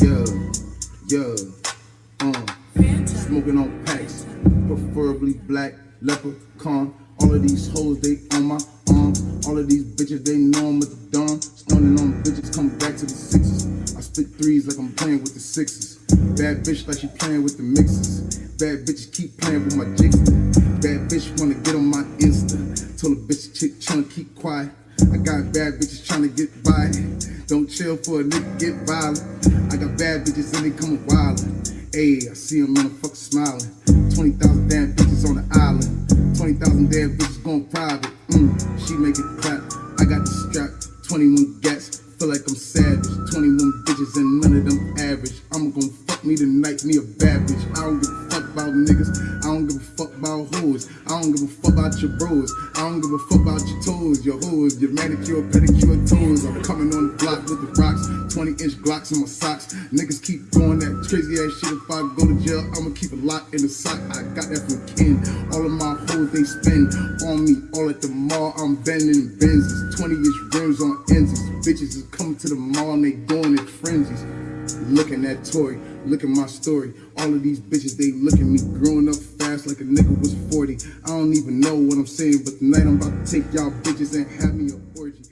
Yeah, yeah, uh, smoking on packs, preferably black, leprechaun. All of these hoes, they on my arm. All of these bitches, they know I'm at the dawn. Stunning on bitches, come back to the sixes. I spit threes like I'm playing with the sixes. Bad bitch like she playing with the mixes. Bad bitches keep playing with my jigs. Bad bitch wanna get on my Insta. Told a bitch chick tryna keep quiet. I got bad bitches trying to get by. Don't chill for a nigga get violent. I got bad bitches and they coming wildin'. Ayy, I see them motherfuckers smiling. 20,000 damn bitches on the island. 20,000 damn bitches going private. Mm, she make it clap. I got the strap. 21 gats. Feel like I'm savage. 21 bitches and none of them average. I'm gonna fuck me tonight, me a bad bitch. I don't give a fuck about niggas. I don't give a fuck about hoes. I don't give a fuck about your bros. I don't give a fuck about your toes, your hoes, your manicure, pedicure toes. I'm coming on the block with the rocks. 20 inch Glocks in my socks. Niggas keep doing that crazy ass shit. If I go to jail, I'ma keep a lock in the sock. I got that from Ken. All of my hoes, they spend on me. All at the mall, I'm bending Benzes. 20 inch rims on Enzes. Bitches is coming to the mall and they going in frenzies. Looking at Tory, look at my story. All of these bitches, they look at me growing up like a nigga was 40. I don't even know what I'm saying, but tonight I'm about to take y'all bitches and have me a orgy.